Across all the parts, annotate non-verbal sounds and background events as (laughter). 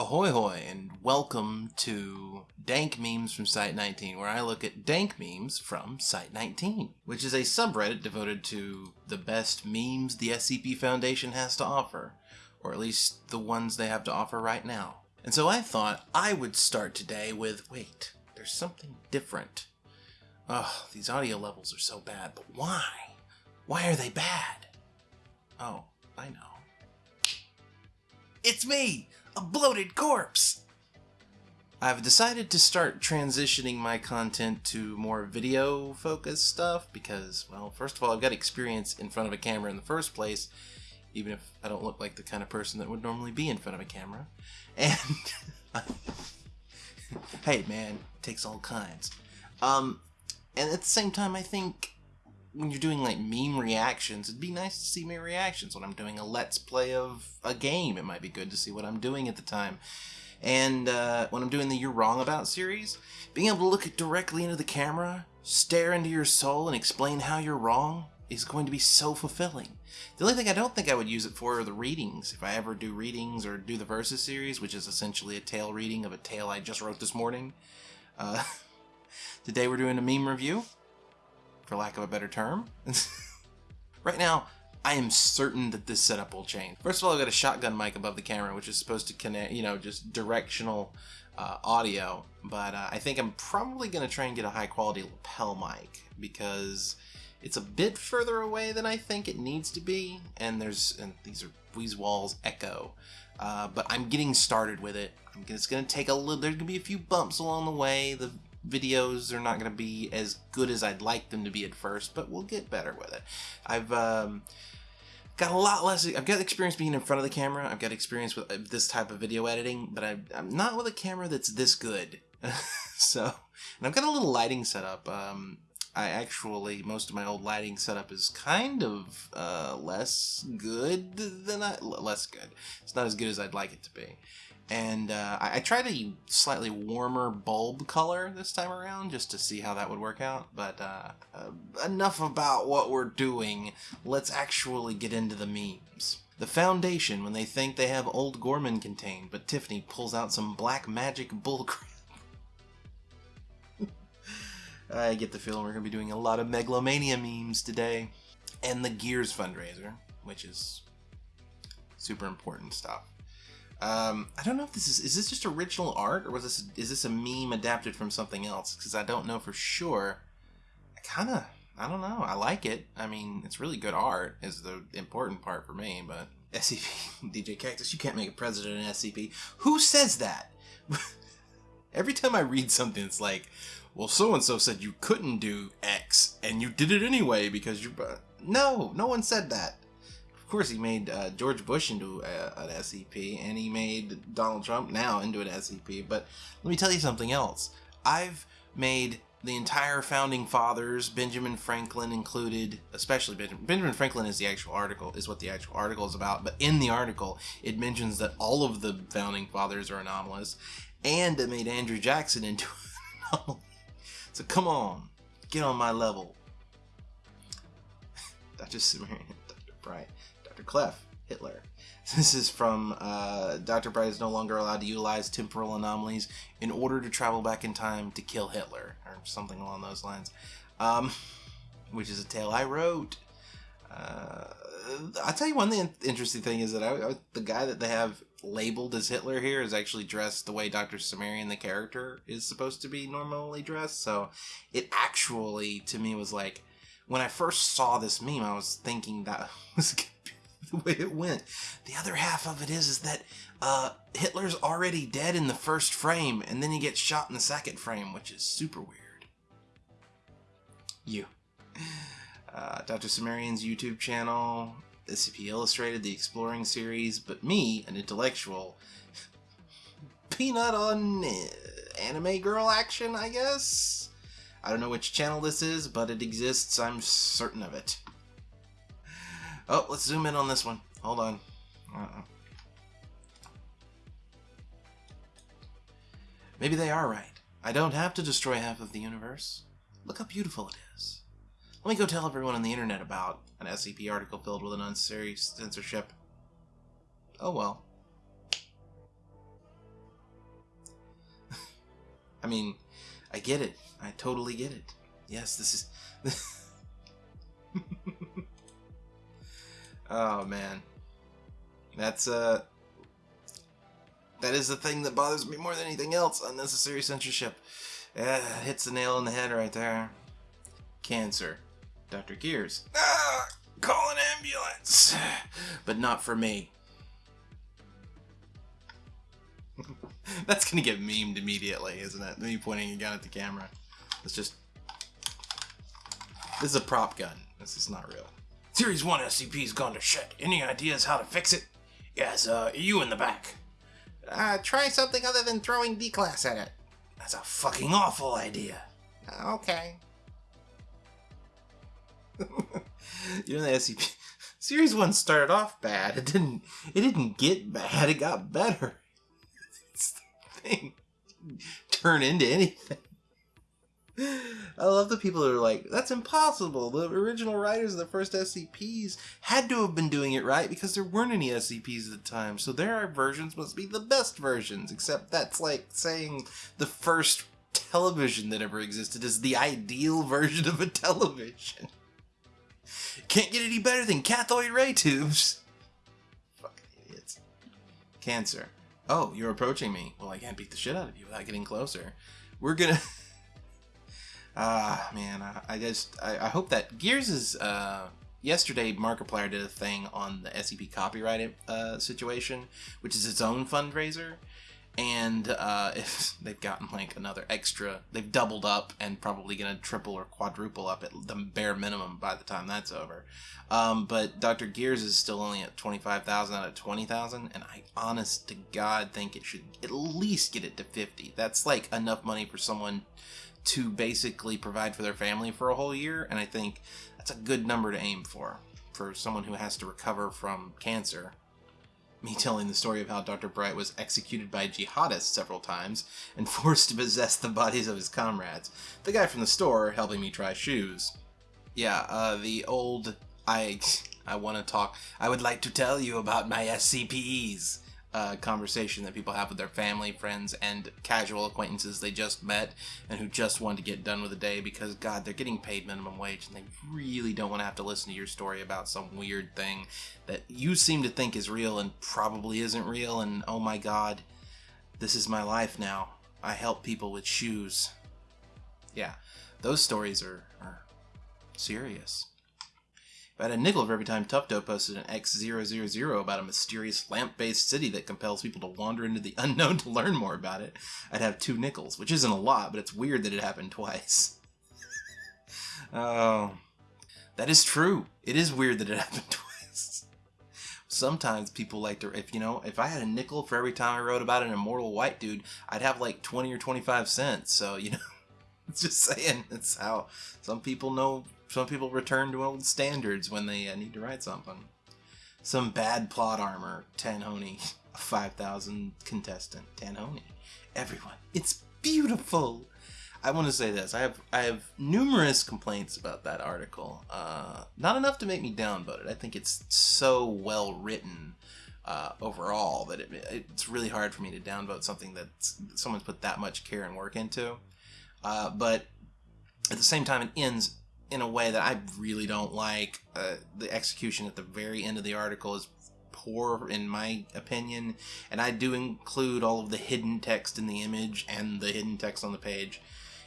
Ahoy hoy and welcome to Dank Memes from Site 19 where I look at dank memes from Site 19, which is a subreddit devoted to the best memes the SCP Foundation has to offer, or at least the ones they have to offer right now. And so I thought I would start today with, wait, there's something different. Ugh, these audio levels are so bad, but why? Why are they bad? Oh, I know. It's me! A bloated corpse! I've decided to start transitioning my content to more video focused stuff because, well, first of all, I've got experience in front of a camera in the first place, even if I don't look like the kind of person that would normally be in front of a camera. And, (laughs) hey man, takes all kinds. Um, and at the same time, I think when you're doing like meme reactions, it'd be nice to see my reactions when I'm doing a let's play of a game. It might be good to see what I'm doing at the time. And uh, when I'm doing the You're Wrong About series, being able to look directly into the camera, stare into your soul, and explain how you're wrong is going to be so fulfilling. The only thing I don't think I would use it for are the readings. If I ever do readings or do the Versus series, which is essentially a tale reading of a tale I just wrote this morning. Uh, (laughs) today we're doing a meme review for lack of a better term. (laughs) right now, I am certain that this setup will change. First of all, I've got a shotgun mic above the camera, which is supposed to connect, you know, just directional uh, audio. But uh, I think I'm probably going to try and get a high quality lapel mic because it's a bit further away than I think it needs to be. And there's, and these are these walls echo. Uh, but I'm getting started with it. It's going to take a little, there's going to be a few bumps along the way. The videos are not going to be as good as I'd like them to be at first, but we'll get better with it. I've um, got a lot less. I've got experience being in front of the camera. I've got experience with uh, this type of video editing, but I, am not with a camera that's this good. (laughs) so, and I've got a little lighting setup. Um, I actually most of my old lighting setup is kind of uh, less good than I less good. It's not as good as I'd like it to be and uh, I, I, tried a slightly warmer bulb color this time around just to see how that would work out. But uh, uh, enough about what we're doing. Let's actually get into the memes. The Foundation when they think they have Old Gorman contained, but Tiffany pulls out some black magic bullcrap. (laughs) I get the feeling we're going to be doing a lot of Megalomania memes today. And the Gears fundraiser, which is super important stuff. Um, I don't know if this is is this just original art or was this is this a meme adapted from something else? Because I don't know for sure. I kind of I don't know. I like it. I mean, it's really good art is the important part for me. But (laughs) SCP djkaktus, you can't make a president in SCP. Who says that? (laughs) Every time I read something, it's like, well, so and so said you couldn't do X, and you did it anyway because you—but No, no one said that course, he made uh, George Bush into a, an SCP, and he made Donald Trump now into an SCP. But let me tell you something else. I've made the entire founding fathers, Benjamin Franklin included, especially Benjamin, Benjamin Franklin is the actual article, is what the actual article is about. But in the article, it mentions that all of the founding fathers are anomalous, and it made Andrew Jackson into (laughs) an anomaly. So come on, get on my level. (laughs) Dr. Cimmerian, Dr. Bright. Dr. Clef, Hitler. (laughs) This is from uh, Dr. Bright is no longer allowed to utilize temporal anomalies in order to travel back in time to kill Hitler, or something along those lines. Um, (laughs) which is a tale I wrote. Uh, I'll tell you one thing, interesting thing is that I, I, the guy that they have labeled as Hitler here is actually dressed the way Dr. Cimmerian, the character, is supposed to be normally dressed. So it actually, to me, was like, when I first saw this meme, I was thinking that (laughs) was the way it went. The other half of it is is that uh, Hitler's already dead in the first frame, and then he gets shot in the second frame, which is super weird. You. Uh, Dr. Cimmerian's YouTube channel, SCP Illustrated, the Exploring series, but me, an intellectual, peanut on uh, anime girl action, I guess? I don't know which channel this is, but it exists, I'm certain of it. Oh, let's zoom in on this one. Hold on. Uh-uh. Maybe they are right. I don't have to destroy half of the universe. Look how beautiful it is. Let me go tell everyone on the internet about an SCP article filled with an unnecessary censorship. Oh well. (laughs) I mean, I get it. I totally get it. Yes, this is. (laughs) oh man, that's uh, that is the thing that bothers me more than anything else. Unnecessary censorship. Yeah, hits the nail on the head right there. Cancer. Dr. Gears. Ah, call an ambulance. (sighs) But not for me. (laughs) That's gonna get memed immediately, isn't it? Me pointing a gun at the camera. It's just. This is a prop gun. This is not real. Series 1 SCP's gone to shit. Any ideas how to fix it? Yes, uh, you in the back. Uh, try something other than throwing D-Class at it. That's a fucking awful idea. Okay. (laughs) you know the SCP Series 1 started off bad. It didn't it didn't get bad, it got better. (laughs) It's the thing. Turn into anything. I love the people that are like, that's impossible. The original writers of the first SCPs had to have been doing it right because there weren't any SCPs at the time. So their versions must be the best versions, except that's like saying the first television that ever existed is the ideal (laughs) version of a television. Can't get any better than cathode ray tubes. Fucking idiots. Cancer. Oh, you're approaching me. Well, I can't beat the shit out of you without getting closer. We're gonna. (laughs) Ah, man, I, I just I, I, hope that Gears is. Uh, yesterday, Markiplier did a thing on the SCP copyright uh, situation, which is its own fundraiser, and uh, (laughs) if they've gotten like another extra, they've doubled up and probably gonna triple or quadruple up at the bare minimum by the time that's over. Um, but Dr. Gears is still only at twenty five thousand out of twenty thousand, and I honest to God think it should at least get it to fifty. That's like enough money for someone to basically provide for their family for a whole year, and I think that's a good number to aim for for someone who has to recover from cancer. Me telling the story of how Dr. Bright was executed by jihadists several times and (laughs) forced to possess the bodies of his comrades. The guy from the store helping me try shoes. Yeah, uh, the old I (laughs) I want to talk. I would like to tell you about my SCPs uh, conversation that people have with their family, friends, and casual acquaintances they just met and who just want to get done with the day because, God, they're getting paid minimum wage and they really don't want to have to listen to your story about some weird thing that you seem to think is real and probably isn't real. And oh my God, this is my life now. I help people with shoes. Yeah, those stories are, are serious. If I had a nickel for every time Tufto posted an X000 about a mysterious lamp-based city that compels people to wander into the (laughs) unknown to learn more about it, I'd have two nickels, which isn't a lot, but it's weird that it happened twice. (laughs) oh, that is true. It is weird that it (laughs) happened twice. Sometimes people like to, if you know, if I had a nickel for every time I wrote about an immortal white dude, I'd have like 20 or 25 cents. So, you know, it's just saying, it's how some people know some people return to old standards when they uh, need to write something. Some bad plot armor, Tanhony, 5,000 contestant, Tanhony. Everyone, it's beautiful. I want to say this. I have I have numerous complaints about that article. Uh, not enough to make me downvote it. I think it's so well written uh, overall that it, it's really hard for me to downvote something that someone's put that much care and work into. Uh, but at the same time, it ends in a way that I really don't like. Uh, the execution at the very end of the article is poor, in my opinion, and I do include all of the hidden text in the image and the hidden text on the page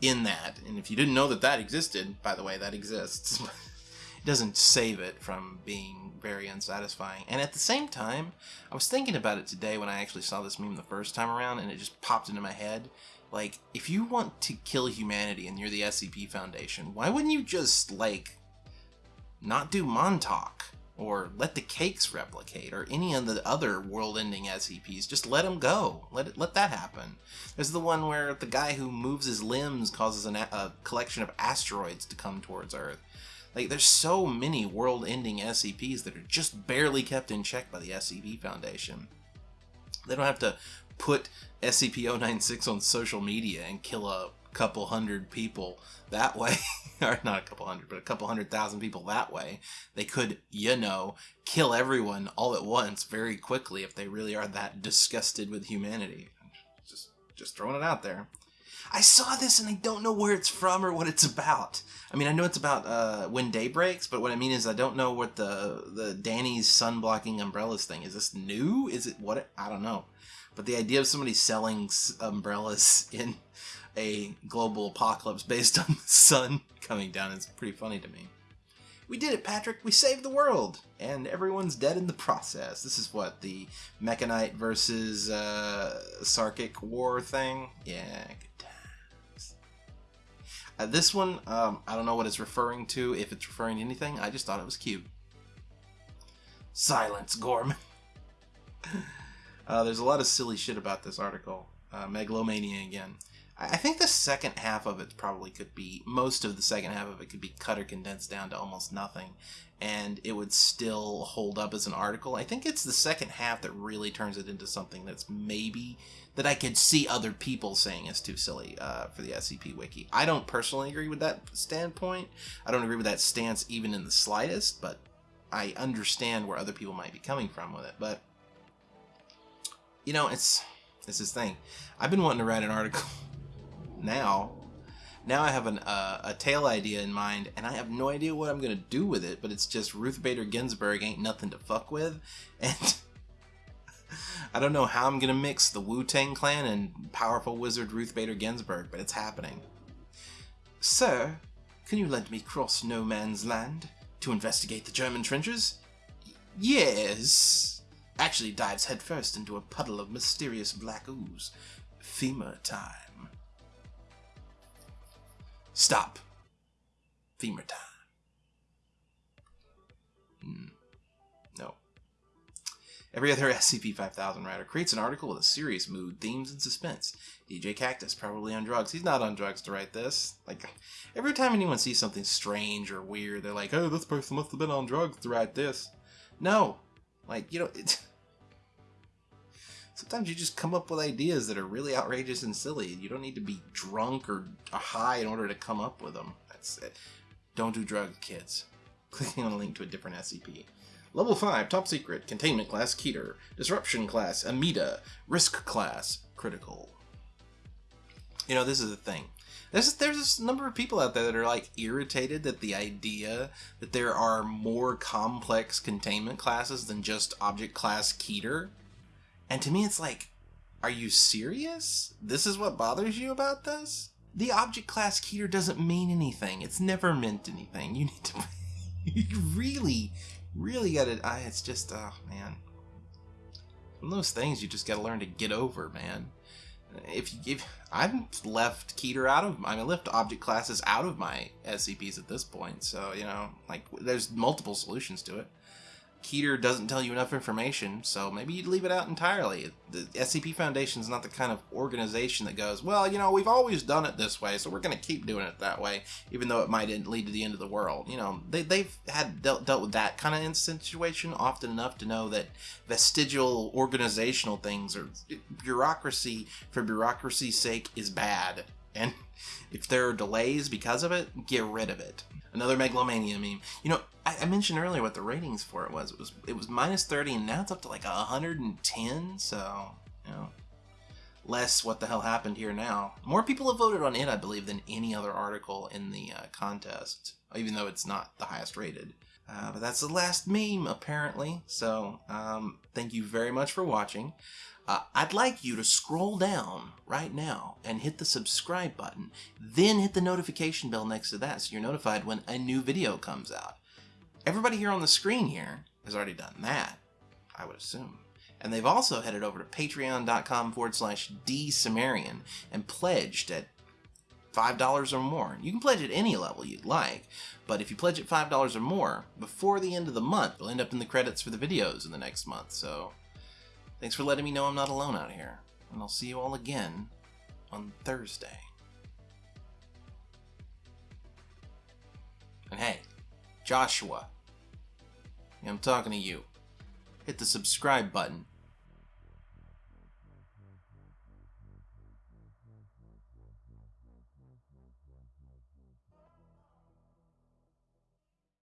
in that. And if you didn't know that that existed, by the way, that exists. (laughs) it doesn't save it from being very unsatisfying. And at the same time, I was thinking about it today when I actually saw this meme the first time around, and it just popped into my head. Like, if you want to kill humanity and you're the SCP Foundation, why wouldn't you just, like, not do Montauk? Or let the cakes replicate, or any of the other world-ending SCPs. Just let them go. Let it, let that happen. There's the one where the guy who moves his limbs causes an, a collection of asteroids to come towards Earth. Like, there's so many world-ending SCPs that are just barely kept in check by the SCP Foundation. They don't have to put SCP-096 on social media and kill a couple hundred people that way, (laughs) or not a couple hundred, but a couple hundred thousand people that way, they could, you know, kill everyone all at once very quickly if they really are that disgusted with humanity. Just, just throwing it out there. I saw this and I don't know where it's from or what it's about. I mean, I know it's about uh, when day breaks, but what I mean is I don't know what the the Danny's sun blocking umbrellas thing is. This new? Is it what? I don't know. But the idea of somebody selling umbrellas (laughs) in a global apocalypse based on the sun coming down is pretty funny to me. We did it, Patrick. We saved the world, and everyone's dead in the process. This is what the Mekhanite versus uh, Sarkic war thing. Yeah. Uh, this one, um, I don't know what it's referring to. If it's referring to anything, I just thought it was cute. Silence, Gorman. (laughs) uh, there's a lot of silly shit about this article. Uh, megalomania again. I think the second half of it probably could be most of the second half of it could be cut or condensed down to almost nothing, and it would still hold up as an article. I think it's the second half that really turns it into something that's maybe that I could see other people saying is too silly uh, for the SCP Wiki. I don't personally agree with that standpoint. I don't agree with that stance even in the slightest, but I understand where other people might be coming from with it. But you know, it's it's this thing. I've been wanting to write an article (laughs) now. Now I have an, uh, a tale idea in mind, and I have no idea what I'm going to do with it, but it's just Ruth Bader Ginsburg ain't nothing to fuck with, (laughs) and I don't know how I'm to mix the Wu-Tang Clan and powerful wizard Ruth Bader Ginsburg, but it's happening. Sir, can you let me cross no man's land to investigate the German trenches? yes. Actually dives headfirst into a puddle of mysterious black ooze. Femur time. Stop. Femur time. Hmm. Every other (laughs) SCP-5000 writer creates an article with a serious mood, themes, and suspense. djkaktus probably on drugs. He's not on drugs to write this. Like, every time anyone sees something strange or weird, they're like, oh, this person must have been on drugs to write this. No. Like, you know, (laughs) sometimes you just come up with ideas that are really outrageous and silly. You don't need to be drunk or high in order to come up with them. That's it. Don't do drugs, kids. (laughs) Clicking on a link to a different SCP. Level 5, Top Secret, Containment Class, Keter. Disruption Class, Amida. Risk Class, Critical. You know, this is the thing. There's, there's a number of people out there that are like irritated that the idea that there are more complex containment classes than just object class Keter and to me, it's like, are you serious? This is what bothers you about this? The object class keter doesn't mean anything. It's never meant anything. You need to. (laughs) really, really gotta. I, it's just, oh man. One of those things you just gotta learn to get over, man. If you if I've left Keter out of I mean left object classes out of my SCPs at this point, so you know like there's multiple solutions to it. Keter doesn't tell you enough information, so maybe you'd leave it out entirely. The SCP Foundation is not the kind of organization that goes, well, you know, we've always done it this way, so we're going to keep doing it that way, even though it might lead to the end of the world. You know, they, they've had dealt, dealt with that kind of situation often enough to know that vestigial organizational things or bureaucracy for bureaucracy's sake is bad. And (laughs) if there are delays because of it, get rid of it. Another megalomania meme. You know, I, I, mentioned earlier what the ratings for it was. It was it was minus thirty, and now it's up to like hundred and ten. So you know, less what the hell happened here now. More people have voted on it, I believe, than any other article in the uh, contest, even though it's not the highest rated. Uh, but that's the last meme, apparently. So um, thank you very much for watching. Uh, I'd like you to scroll down right now and hit the subscribe button, then hit the notification bell next to that so you're notified when a new video comes out. Everybody here on the screen here has already done that, I would assume. And they've also headed over to patreon.com forward slash dsumerian and pledged at $5 or more. You can pledge at any level you'd like, but if you pledge at $5 or more, before the end of the month, you'll end up in the credits for the videos in the next month, so thanks for letting me know I'm not alone out here, and I'll see you all again on Thursday. And hey, Joshua, I'm talking to you. Hit the subscribe button